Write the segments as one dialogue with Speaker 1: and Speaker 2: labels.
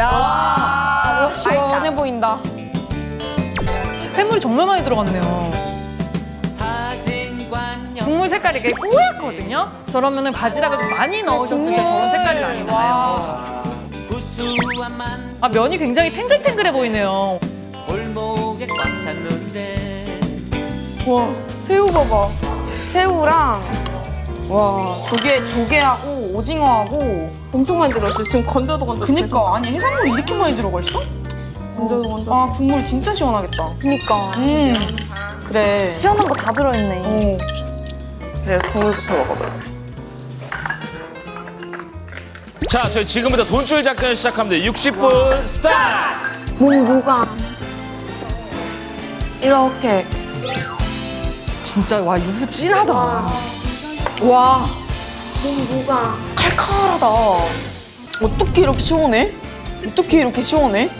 Speaker 1: 야,
Speaker 2: 시원해 보인다.
Speaker 1: 해물이 정말 많이 들어갔네요. 국물 색깔이 이게 뿌옇거든요. 저러면 은 바지락을 좀 많이 넣으셨을 때 저런 색깔이 많이 나요. 아 면이 굉장히 탱글탱글해 보이네요.
Speaker 2: 와, 새우 봐봐. 새우랑 와 조개 조개하고 오징어하고 엄청 많이 들어있어. 지금 건져도 건져. 그니까 아니 해산물이 이렇게 많이 들어가 있어? 건져도 건져. 아 국물 진짜 시원하겠다.
Speaker 3: 그니까
Speaker 2: 음 그래.
Speaker 3: 시원한 거 다 들어있네.
Speaker 2: 오. 그래 국물부터 먹어봐.
Speaker 4: 자, 저희 지금부터 돈줄 작전 시작합니다. 60분 스타트!
Speaker 3: 뭐 뭐가
Speaker 2: 이렇게
Speaker 1: 진짜 와 육수 진하다.
Speaker 2: 와
Speaker 3: 뭐가
Speaker 2: 칼칼하다. 어떻게 이렇게 시원해? 어떻게 이렇게 시원해?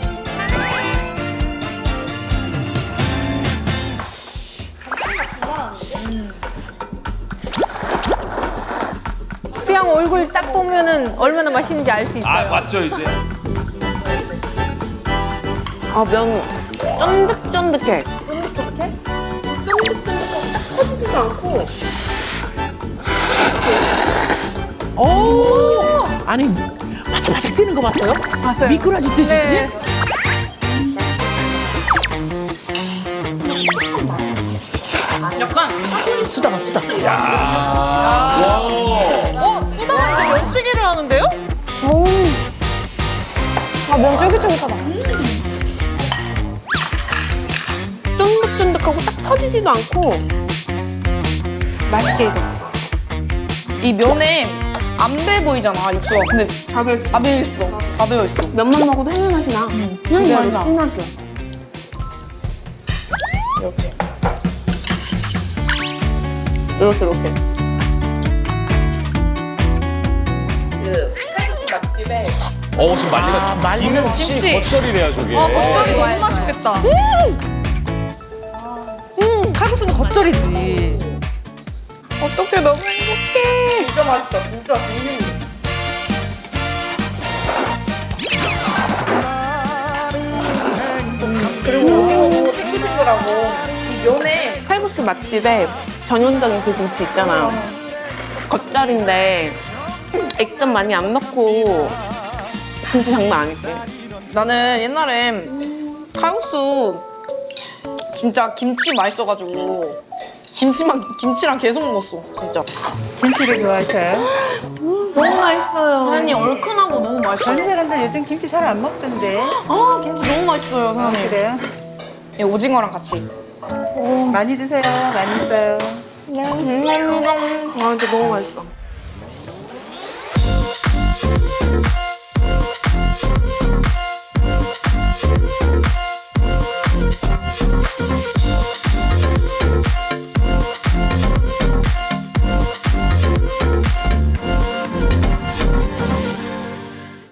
Speaker 3: 수양 얼굴 딱 보면은 얼마나 맛있는지 알 수 있어요.
Speaker 4: 아, 맞죠, 이제?
Speaker 2: 아면 쫀득쫀득해.
Speaker 5: 아니 바삭바삭 뛰는 거 봤어요?
Speaker 1: 봤어요.
Speaker 5: 미꾸라지 드시지?
Speaker 1: 네.
Speaker 5: 수다가 수다.
Speaker 1: 어 수다한테 면치기를 하는데요?
Speaker 3: 아면 쫄깃쫄깃하다.
Speaker 2: 쫀득쫀득하고 딱 터지지도 않고 맛있게 익었어. 이 면에 안 배 보이잖아 육수가. 근데 다 배어 다 배어 있어. 다 배어 있어.
Speaker 3: 면만 먹어도 해물 맛이 나. 그냥
Speaker 2: 그래,
Speaker 3: 맛 진하게.
Speaker 2: 이렇게. 이렇게 이렇게.
Speaker 4: 어, 지금 말리가
Speaker 5: 아, 말리는
Speaker 4: 김치
Speaker 1: 김치.
Speaker 4: 겉절이래요, 저게.
Speaker 1: 아 겉절이 너무 맛있겠다. 음, 칼국수는 겉절이지.
Speaker 2: 어떡해 너무 행복해. 진짜 맛있다. 진짜 진심. 그리고 탱글탱글하고 이 면에 칼국수 맛집에 전형적인 그 김치 있잖아요. 겉절인데 액젓 많이 안 넣고 김치 장난 아니지. 나는 옛날에 칼국수 진짜 김치 맛있어가지고 김치만 김치랑 계속 먹었어 진짜.
Speaker 6: 김치를 좋아하셔요?
Speaker 2: 너무 맛있어요. 사장님 얼큰하고 너무 맛있어요.
Speaker 6: 젊은 사람들 요즘 김치 잘 안 먹던데.
Speaker 2: 아 김치 너무 맛있어요 사장님.
Speaker 6: 그래요?
Speaker 2: 이 오징어랑 같이.
Speaker 6: 많이 드세요. 많이 써요.
Speaker 2: 음, 아 진짜 너무 맛있어.